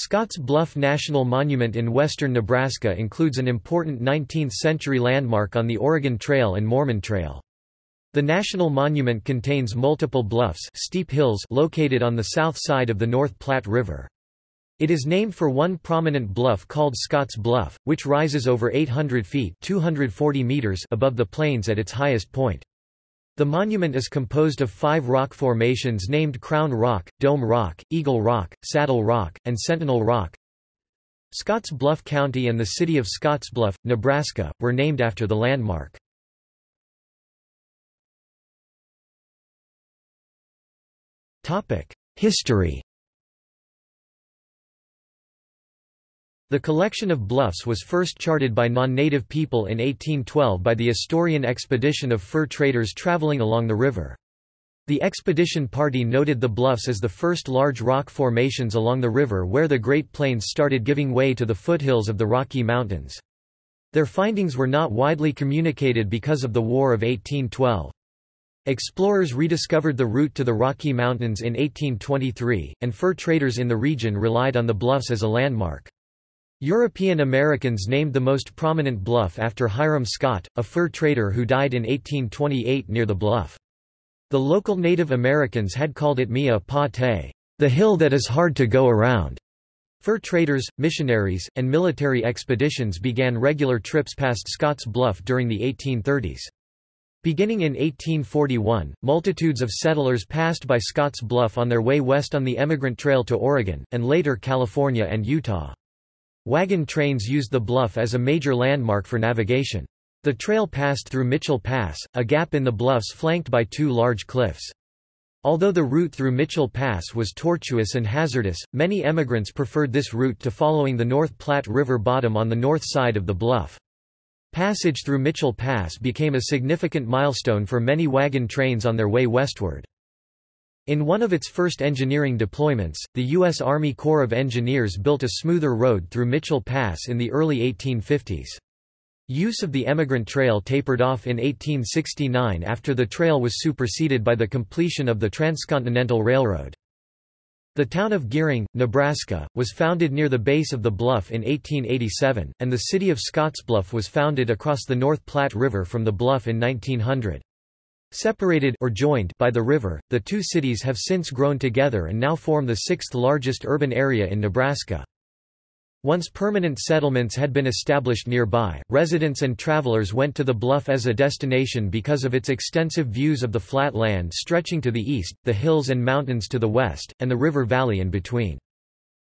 Scotts Bluff National Monument in western Nebraska includes an important 19th-century landmark on the Oregon Trail and Mormon Trail. The national monument contains multiple bluffs steep hills located on the south side of the North Platte River. It is named for one prominent bluff called Scotts Bluff, which rises over 800 feet 240 meters above the plains at its highest point. The monument is composed of five rock formations named Crown Rock, Dome Rock, Eagle Rock, Saddle Rock, and Sentinel Rock. Scotts Bluff County and the city of Scottsbluff, Nebraska, were named after the landmark. History The collection of bluffs was first charted by non-native people in 1812 by the Astorian expedition of fur traders traveling along the river. The expedition party noted the bluffs as the first large rock formations along the river where the Great Plains started giving way to the foothills of the Rocky Mountains. Their findings were not widely communicated because of the War of 1812. Explorers rediscovered the route to the Rocky Mountains in 1823, and fur traders in the region relied on the bluffs as a landmark. European Americans named the most prominent bluff after Hiram Scott, a fur trader who died in 1828 near the bluff. The local Native Americans had called it Mia Pa Te, the hill that is hard to go around. Fur traders, missionaries, and military expeditions began regular trips past Scotts Bluff during the 1830s. Beginning in 1841, multitudes of settlers passed by Scotts Bluff on their way west on the Emigrant Trail to Oregon, and later California and Utah. Wagon trains used the bluff as a major landmark for navigation. The trail passed through Mitchell Pass, a gap in the bluffs flanked by two large cliffs. Although the route through Mitchell Pass was tortuous and hazardous, many emigrants preferred this route to following the North Platte River bottom on the north side of the bluff. Passage through Mitchell Pass became a significant milestone for many wagon trains on their way westward. In one of its first engineering deployments, the U.S. Army Corps of Engineers built a smoother road through Mitchell Pass in the early 1850s. Use of the Emigrant Trail tapered off in 1869 after the trail was superseded by the completion of the Transcontinental Railroad. The town of Gering, Nebraska, was founded near the base of the bluff in 1887, and the city of Scottsbluff was founded across the North Platte River from the bluff in 1900. Separated or joined by the river, the two cities have since grown together and now form the sixth largest urban area in Nebraska. Once permanent settlements had been established nearby, residents and travelers went to the bluff as a destination because of its extensive views of the flat land stretching to the east, the hills and mountains to the west, and the river valley in between.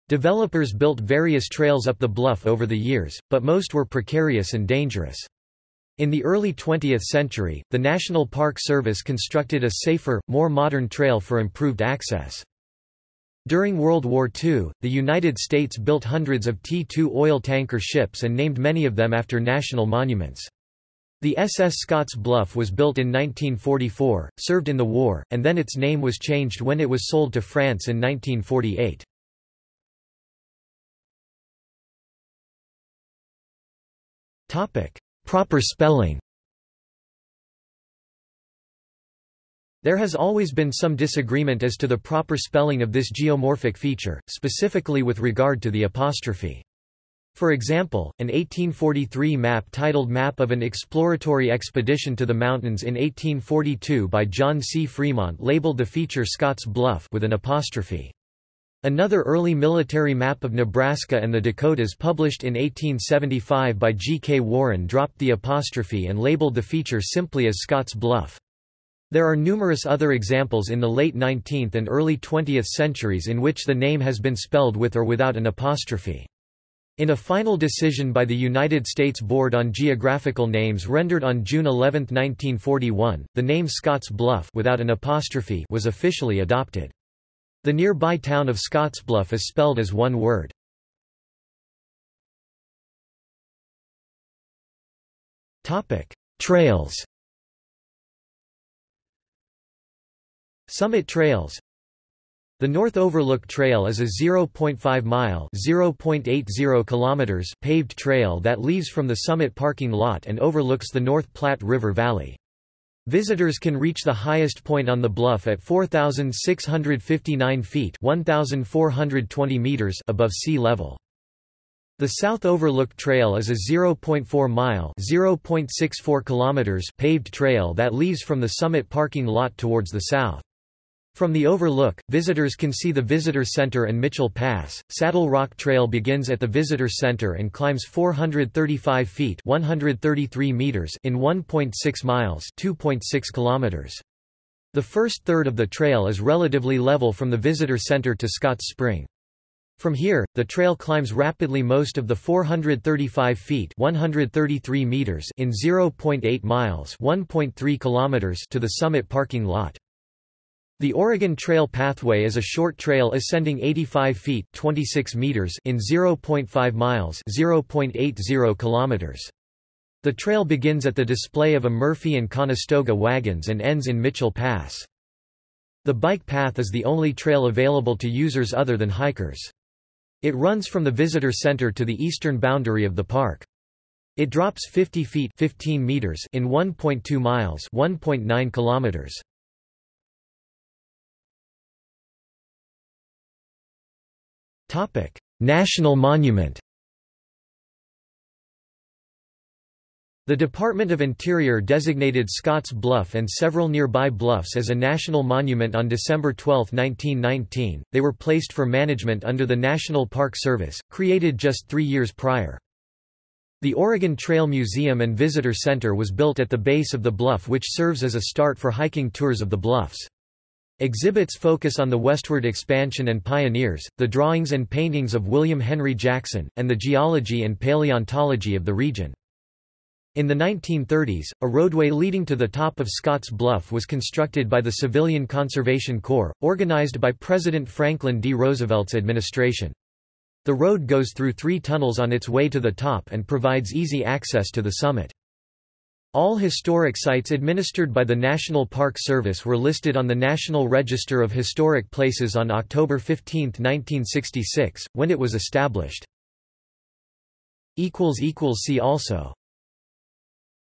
Developers built various trails up the bluff over the years, but most were precarious and dangerous. In the early 20th century, the National Park Service constructed a safer, more modern trail for improved access. During World War II, the United States built hundreds of T-2 oil tanker ships and named many of them after national monuments. The SS Scotts Bluff was built in 1944, served in the war, and then its name was changed when it was sold to France in 1948. Topic: Proper spelling There has always been some disagreement as to the proper spelling of this geomorphic feature, specifically with regard to the apostrophe. For example, an 1843 map titled Map of an Exploratory Expedition to the Mountains in 1842 by John C. Fremont labeled the feature Scotts Bluff with an apostrophe. Another early military map of Nebraska and the Dakotas published in 1875 by G. K. Warren dropped the apostrophe and labeled the feature simply as Scotts Bluff. There are numerous other examples in the late 19th and early 20th centuries in which the name has been spelled with or without an apostrophe. In a final decision by the United States Board on Geographical Names rendered on June 11, 1941, the name Scotts Bluff without an apostrophe was officially adopted. The nearby town of Scottsbluff is spelled as one word. Trails Summit Trails The North Overlook Trail is a 0.5-mile (0.80 kilometers) paved trail that leaves from the summit parking lot and overlooks the North Platte River Valley. Visitors can reach the highest point on the bluff at 4,659 feet 1,420 meters above sea level. The South Overlook Trail is a 0.4-mile (0.64 kilometers) paved trail that leaves from the summit parking lot towards the south. From the overlook, visitors can see the Visitor Center and Mitchell Pass. Saddle Rock Trail begins at the Visitor Center and climbs 435 feet (133 meters) in 1.6 miles (2.6 kilometers). The first third of the trail is relatively level from the Visitor Center to Scotts Spring. From here, the trail climbs rapidly most of the 435 feet 133 meters in 0.8 miles 1.3 kilometers to the summit parking lot. The Oregon Trail Pathway is a short trail ascending 85 feet 26 meters in 0.5 miles 0.80 kilometers. The trail begins at the display of a Murphy and Conestoga wagons and ends in Mitchell Pass. The bike path is the only trail available to users other than hikers. It runs from the visitor center to the eastern boundary of the park. It drops 50 feet 15 meters in 1.2 miles 1.9 kilometers. Topic: National Monument The Department of Interior designated Scotts Bluff and several nearby bluffs as a national monument on December 12, 1919. They were placed for management under the National Park Service, created just three years prior. The Oregon Trail Museum and Visitor Center was built at the base of the bluff which serves as a start for hiking tours of the bluffs. Exhibits focus on the westward expansion and pioneers, the drawings and paintings of William Henry Jackson, and the geology and paleontology of the region. In the 1930s, a roadway leading to the top of Scotts Bluff was constructed by the Civilian Conservation Corps, organized by President Franklin D. Roosevelt's administration. The road goes through three tunnels on its way to the top and provides easy access to the summit. All historic sites administered by the National Park Service were listed on the National Register of Historic Places on October 15, 1966, when it was established. See also